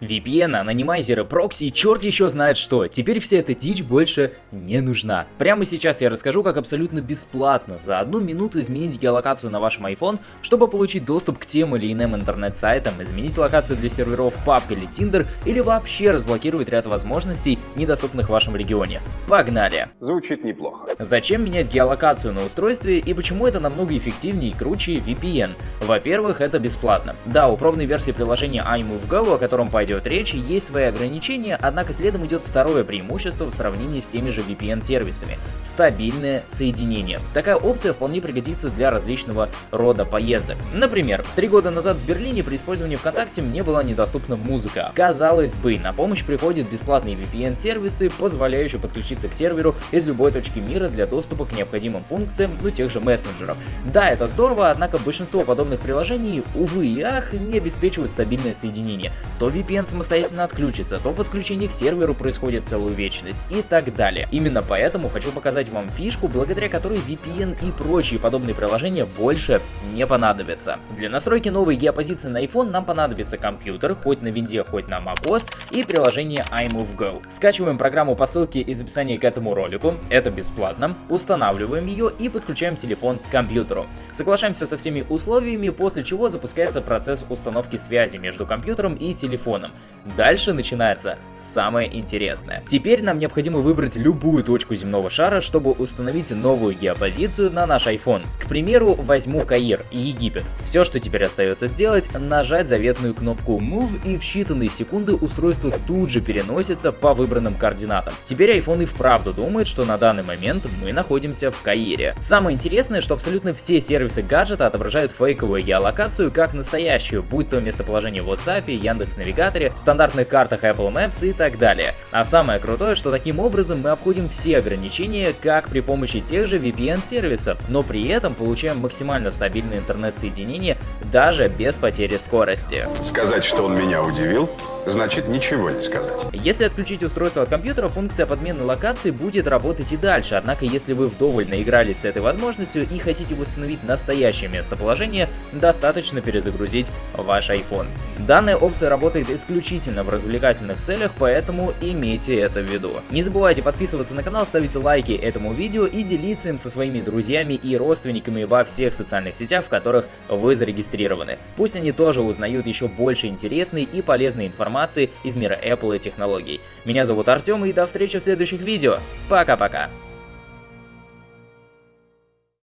VPN, анонимайзеры, прокси и черт еще знает что. Теперь вся эта дичь больше не нужна. Прямо сейчас я расскажу, как абсолютно бесплатно за одну минуту изменить геолокацию на вашем iPhone, чтобы получить доступ к тем или иным интернет-сайтам, изменить локацию для серверов PUBG или Tinder, или вообще разблокировать ряд возможностей, недоступных в вашем регионе. Погнали! Звучит неплохо. Зачем менять геолокацию на устройстве и почему это намного эффективнее и круче VPN? Во-первых, это бесплатно. Да, у пробной версии приложения iMoveGo, о котором пойдет идет речь, есть свои ограничения, однако следом идет второе преимущество в сравнении с теми же VPN-сервисами – стабильное соединение. Такая опция вполне пригодится для различного рода поездок. Например, три года назад в Берлине при использовании ВКонтакте мне была недоступна музыка. Казалось бы, на помощь приходят бесплатные VPN-сервисы, позволяющие подключиться к серверу из любой точки мира для доступа к необходимым функциям, ну тех же мессенджеров. Да, это здорово, однако большинство подобных приложений, увы и ах, не обеспечивают стабильное соединение. То VPN клиент самостоятельно отключится, то подключение к серверу происходит целую вечность и так далее. Именно поэтому хочу показать вам фишку, благодаря которой VPN и прочие подобные приложения больше не понадобятся. Для настройки новой геопозиции на iPhone нам понадобится компьютер, хоть на винде, хоть на macOS, и приложение iMoveGo. Скачиваем программу по ссылке из описания к этому ролику, это бесплатно, устанавливаем ее и подключаем телефон к компьютеру. Соглашаемся со всеми условиями, после чего запускается процесс установки связи между компьютером и телефоном экраном. Дальше начинается самое интересное. Теперь нам необходимо выбрать любую точку земного шара, чтобы установить новую геопозицию на наш iPhone. К примеру, возьму Каир, Египет. Все, что теперь остается сделать, нажать заветную кнопку Move и в считанные секунды устройство тут же переносится по выбранным координатам. Теперь iPhone и вправду думает, что на данный момент мы находимся в Каире. Самое интересное, что абсолютно все сервисы гаджета отображают фейковую геолокацию как настоящую, будь то местоположение в WhatsApp, Яндекс Навигаторе, навигаторе, стандартных картах Apple Maps и так далее. А самое крутое, что таким образом мы обходим все ограничения, как при помощи тех же VPN-сервисов, но при этом получаем максимально стабильное интернет-соединение даже без потери скорости. Сказать, что он меня удивил, значит ничего не сказать. Если отключить устройство от компьютера, функция подмены локации будет работать и дальше, однако если вы вдоволь наигрались с этой возможностью и хотите восстановить настоящее местоположение, достаточно перезагрузить ваш iPhone. Данная опция работает исключительно в развлекательных целях, поэтому имейте это в виду. Не забывайте подписываться на канал, ставить лайки этому видео и делиться им со своими друзьями и родственниками во всех социальных сетях, в которых вы зарегистрированы. Пусть они тоже узнают еще больше интересной и полезной информации из мира Apple и технологий. Меня зовут Артем и до встречи в следующих видео. Пока-пока.